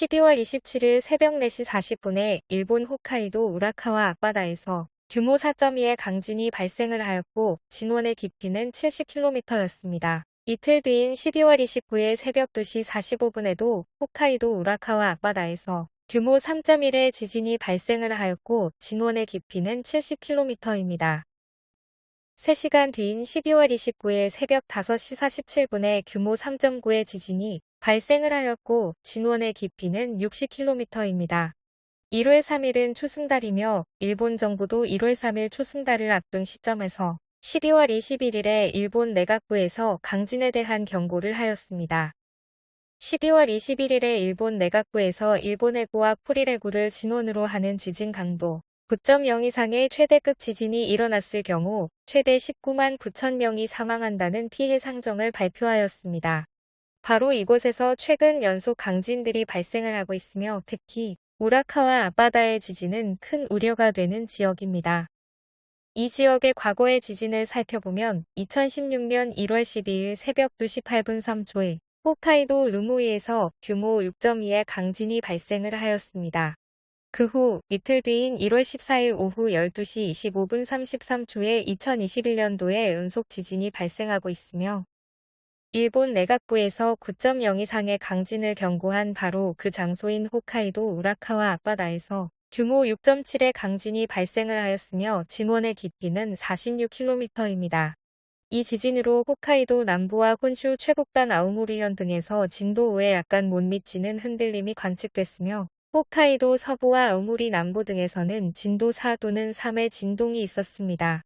12월 27일 새벽 4시 40분에 일본 홋카이도 우라카와 앞바다에서 규모 4.2의 강진이 발생을 하였고 진원의 깊이는 70km였습니다. 이틀 뒤인 12월 29일 새벽 2시 45분에도 홋카이도 우라카와 앞바다에서 규모 3.1의 지진이 발생을 하였고 진원의 깊이는 70km입니다. 3시간 뒤인 12월 29일 새벽 5시 47분에 규모 3.9의 지진이 발생을 하였고 진원의 깊이는 60km입니다. 1월 3일은 초승달이며 일본 정부도 1월 3일 초승달을 앞둔 시점에서 12월 21일에 일본 내각부에서 강진에 대한 경고를 하였습니다. 12월 21일에 일본 내각부에서 일본 해구와 쿠릴 해구를 진원으로 하는 지진 강도 9.0 이상의 최대급 지진이 일어났을 경우 최대 19만 9천 명이 사망한다는 피해 상정을 발표하였습니다. 바로 이곳에서 최근 연속 강진들이 발생을 하고 있으며 특히 우라카와 앞바다의 지진은 큰 우려가 되는 지역입니다. 이 지역의 과거의 지진을 살펴보면 2016년 1월 12일 새벽 2시 8분 3초에 홋카이도 르모이에서 규모 6.2의 강진이 발생을 하였습니다. 그 후 이틀 뒤인 1월 14일 오후 12시 25분 33초에 2021년도에 연속 지진이 발생하고 있으며 일본 내각부에서 9.0 이상의 강진을 경고한 바로 그 장소인 홋카이도 우라카와 앞바다에서 규모 6.7의 강진이 발생을 하였으며 진원의 깊이는 46km입니다. 이 지진으로 홋카이도 남부와 혼슈 최북단 아우모리현 등에서 진도 5에 약간 못 미치는 흔들림이 관측됐으며 홋카이도 서부와 아우모리 남부 등에서는 진도 4 또는 3의 진동이 있었습니다.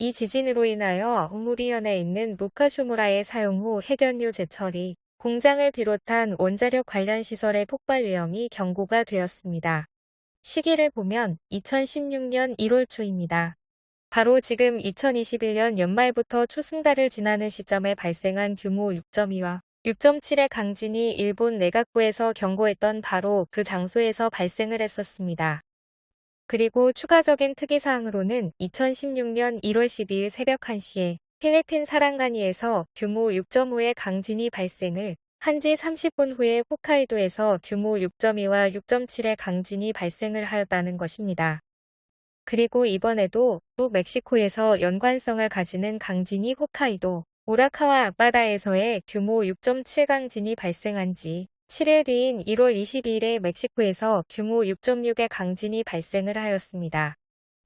이 지진으로 인하여 아우모리현에 있는 루카쇼무라의 사용 후 해변류 제철이 공장을 비롯한 원자력 관련 시설의 폭발 위험이 경고가 되었습니다. 시기를 보면 2016년 1월 초입니다. 바로 지금 2021년 연말부터 초승달을 지나는 시점에 발생한 규모 6.2와 6.7의 강진이 일본 내각부에서 경고했던 바로 그 장소에서 발생을 했었습니다. 그리고 추가적인 특이사항으로는 2016년 1월 12일 새벽 1시에 필리핀 사랑가니에서 규모 6.5의 강진이 발생을 한지 30분 후에 홋카이도에서 규모 6.2와 6.7의 강진이 발생을 하였다는 것입니다. 그리고 이번에도 또 멕시코에서 연관성을 가지는 강진이 홋카이도, 오라카와 앞바다에서의 규모 6.7 강진이 발생한 지 7일 뒤인 1월 22일에 멕시코에서 규모 6.6의 강진이 발생을 하였습니다.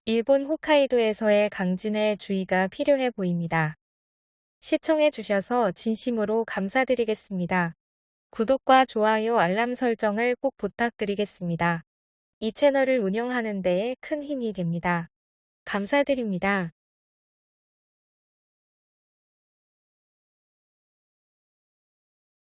일본 홋카이도에서의 강진에 주의가 필요해 보입니다. 시청해 주셔서 진심으로 감사드리겠습니다. 구독과 좋아요 알람 설정을 꼭 부탁드리겠습니다. 이 채널을 운영하는 데에 큰 힘이 됩니다. 감사드립니다.